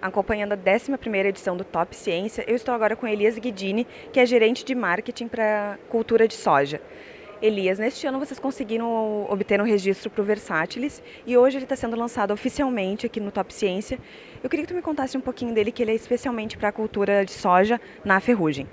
acompanhando a 11ª edição do Top Ciência. Eu estou agora com Elias Guidini, que é gerente de marketing para cultura de soja. Elias, neste ano vocês conseguiram obter um registro para o Versátilis e hoje ele está sendo lançado oficialmente aqui no Top Ciência. Eu queria que tu me contasse um pouquinho dele, que ele é especialmente para a cultura de soja na ferrugem.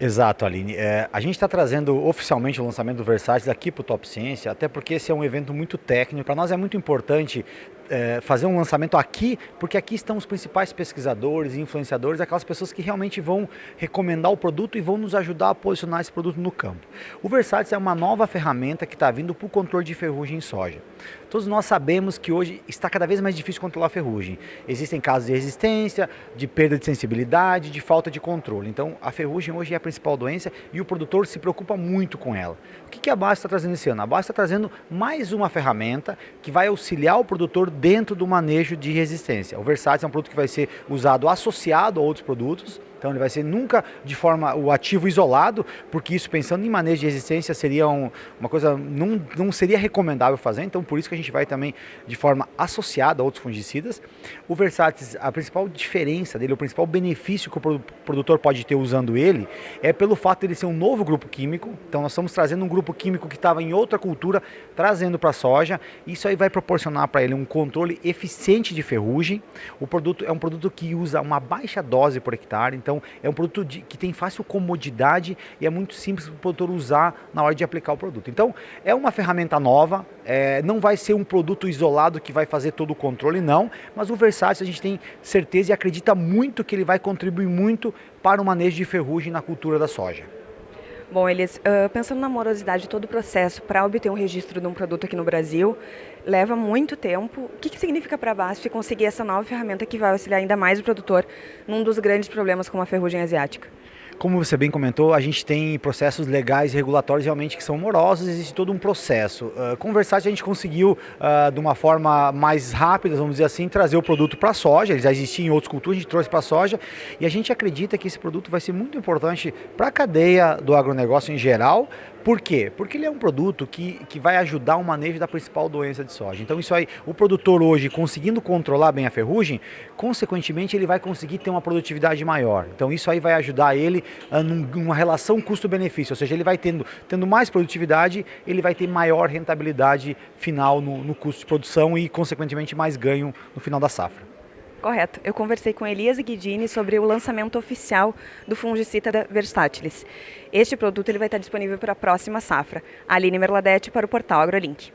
Exato, Aline. É, a gente está trazendo oficialmente o lançamento do Versátil aqui para o Top Ciência, até porque esse é um evento muito técnico. Para nós é muito importante é, fazer um lançamento aqui, porque aqui estão os principais pesquisadores e influenciadores, aquelas pessoas que realmente vão recomendar o produto e vão nos ajudar a posicionar esse produto no campo. O Versátil é uma nova ferramenta que está vindo para o controle de ferrugem em soja. Todos nós sabemos que hoje está cada vez mais difícil controlar a ferrugem. Existem casos de resistência, de perda de sensibilidade, de falta de controle. Então, a ferrugem hoje é a principal doença e o produtor se preocupa muito com ela. O que a base está trazendo esse ano? A base está trazendo mais uma ferramenta que vai auxiliar o produtor dentro do manejo de resistência. O Versátil é um produto que vai ser usado associado a outros produtos, então ele vai ser nunca de forma o ativo isolado, porque isso pensando em manejo de resistência seria um, uma coisa, não, não seria recomendável fazer, então por isso que a gente vai também de forma associada a outros fungicidas. O Versatis, a principal diferença dele, o principal benefício que o produtor pode ter usando ele, é pelo fato de ele ser um novo grupo químico, então nós estamos trazendo um grupo químico que estava em outra cultura, trazendo para a soja, isso aí vai proporcionar para ele um controle eficiente de ferrugem, o produto é um produto que usa uma baixa dose por hectare, então então é um produto de, que tem fácil comodidade e é muito simples para o produtor usar na hora de aplicar o produto. Então é uma ferramenta nova, é, não vai ser um produto isolado que vai fazer todo o controle, não, mas o Versátil a gente tem certeza e acredita muito que ele vai contribuir muito para o manejo de ferrugem na cultura da soja. Bom, eles uh, pensando na morosidade de todo o processo para obter um registro de um produto aqui no Brasil, leva muito tempo. O que, que significa para a BASF conseguir essa nova ferramenta que vai auxiliar ainda mais o produtor num dos grandes problemas como a ferrugem asiática? Como você bem comentou, a gente tem processos legais e regulatórios realmente que são morosos, existe todo um processo. Uh, Versace a gente conseguiu, uh, de uma forma mais rápida, vamos dizer assim, trazer o produto para a soja, ele já existia em outras culturas, a gente trouxe para a soja, e a gente acredita que esse produto vai ser muito importante para a cadeia do agronegócio em geral, por quê? Porque ele é um produto que, que vai ajudar o manejo da principal doença de soja. Então isso aí, o produtor hoje conseguindo controlar bem a ferrugem, consequentemente ele vai conseguir ter uma produtividade maior. Então isso aí vai ajudar ele uh, numa relação custo-benefício, ou seja, ele vai tendo, tendo mais produtividade, ele vai ter maior rentabilidade final no, no custo de produção e consequentemente mais ganho no final da safra. Correto. Eu conversei com Elias Guidini sobre o lançamento oficial do fungicida da Versátilis. Este produto ele vai estar disponível para a próxima safra. Aline Merladete para o portal AgroLink.